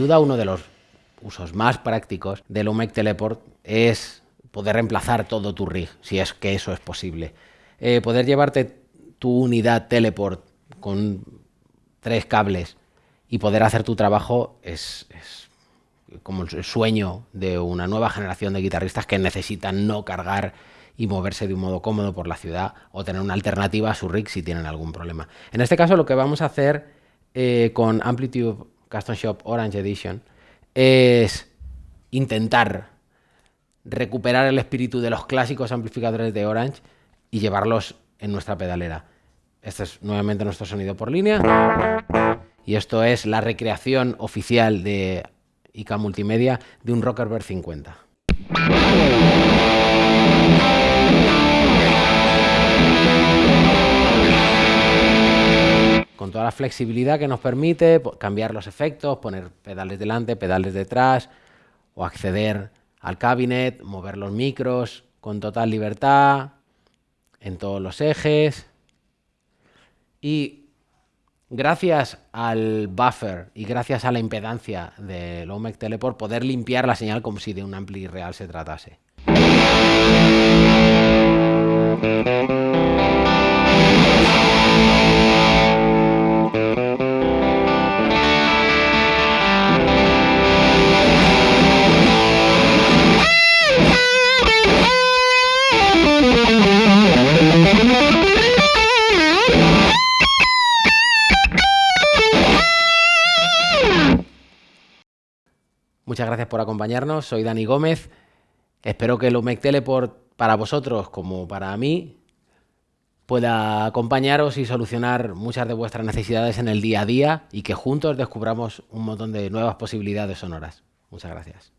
duda uno de los usos más prácticos del OMEC Teleport es poder reemplazar todo tu rig, si es que eso es posible. Eh, poder llevarte tu unidad Teleport con tres cables y poder hacer tu trabajo es, como el sueño de una nueva generación de guitarristas que necesitan no cargar y moverse de un modo cómodo por la ciudad o tener una alternativa a su rig si tienen algún problema. En este caso lo que vamos a hacer eh, con Amplitude Custom Shop Orange Edition es intentar recuperar el espíritu de los clásicos amplificadores de Orange y llevarlos en nuestra pedalera. Este es nuevamente nuestro sonido por línea. Y esto es la recreación oficial de IK Multimedia de un Rockerbird 50. Flexibilidad que nos permite cambiar los efectos, poner pedales delante, pedales detrás o acceder al cabinet, mover los micros con total libertad en todos los ejes. Y gracias al buffer y gracias a la impedancia del OMEC Teleport poder limpiar la señal como si de un ampli real se tratase. Muchas gracias por acompañarnos. Soy Dani Gómez. Espero que el UMEC Teleport para vosotros como para mí pueda acompañaros y solucionar muchas de vuestras necesidades en el día a día y que juntos descubramos un montón de nuevas posibilidades sonoras. Muchas gracias.